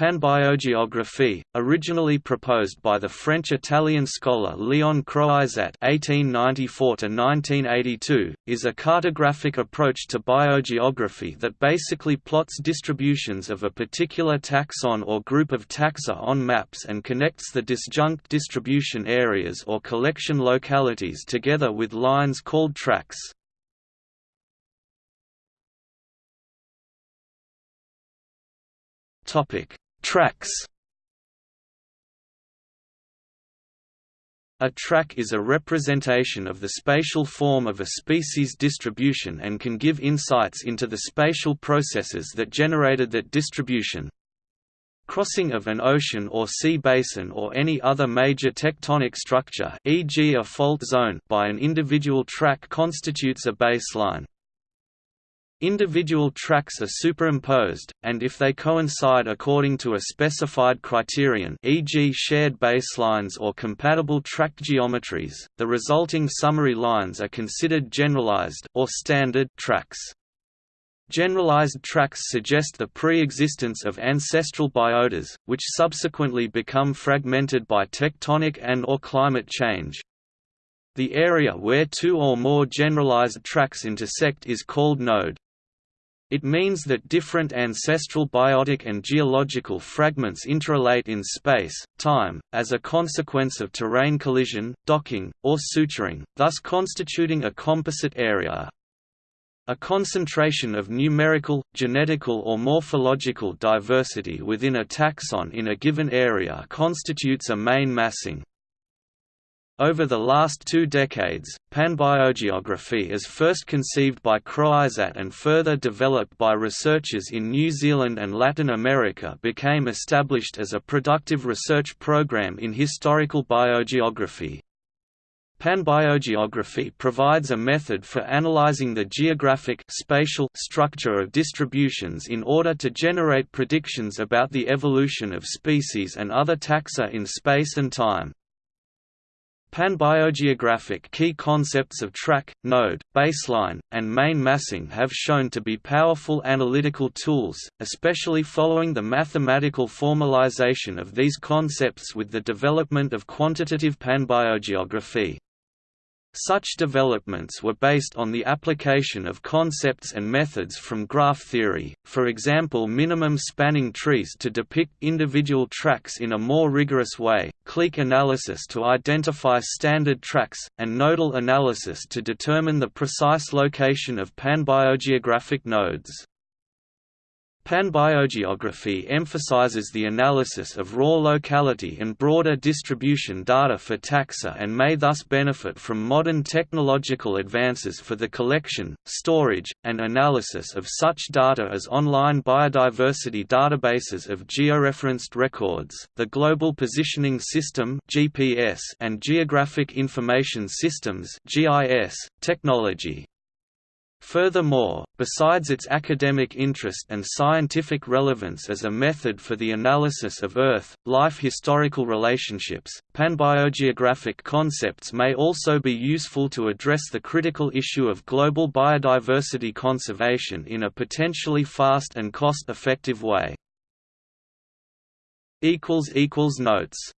Panbiogeography, originally proposed by the French-Italian scholar Léon Croizat (1894–1982), is a cartographic approach to biogeography that basically plots distributions of a particular taxon or group of taxa on maps and connects the disjunct distribution areas or collection localities together with lines called tracks. Topic Tracks A track is a representation of the spatial form of a species distribution and can give insights into the spatial processes that generated that distribution. Crossing of an ocean or sea basin or any other major tectonic structure e.g. a fault zone by an individual track constitutes a baseline. Individual tracks are superimposed, and if they coincide according to a specified criterion e.g. shared baselines or compatible track geometries, the resulting summary lines are considered generalized or standard tracks. Generalized tracks suggest the pre-existence of ancestral biotas, which subsequently become fragmented by tectonic and or climate change. The area where two or more generalized tracks intersect is called node. It means that different ancestral biotic and geological fragments interrelate in space, time, as a consequence of terrain collision, docking, or suturing, thus constituting a composite area. A concentration of numerical, genetical or morphological diversity within a taxon in a given area constitutes a main massing. Over the last two decades, panbiogeography as first conceived by Croizat and further developed by researchers in New Zealand and Latin America became established as a productive research program in historical biogeography. Panbiogeography provides a method for analyzing the geographic spatial structure of distributions in order to generate predictions about the evolution of species and other taxa in space and time. Panbiogeographic key concepts of track, node, baseline, and main massing have shown to be powerful analytical tools, especially following the mathematical formalization of these concepts with the development of quantitative panbiogeography. Such developments were based on the application of concepts and methods from graph theory, for example minimum spanning trees to depict individual tracks in a more rigorous way, clique analysis to identify standard tracks, and nodal analysis to determine the precise location of panbiogeographic nodes. Panbiogeography emphasizes the analysis of raw locality and broader distribution data for taxa and may thus benefit from modern technological advances for the collection, storage, and analysis of such data as online biodiversity databases of georeferenced records, the Global Positioning System (GPS) and Geographic Information Systems (GIS) technology. Furthermore, besides its academic interest and scientific relevance as a method for the analysis of Earth, life historical relationships, panbiogeographic concepts may also be useful to address the critical issue of global biodiversity conservation in a potentially fast and cost-effective way. Notes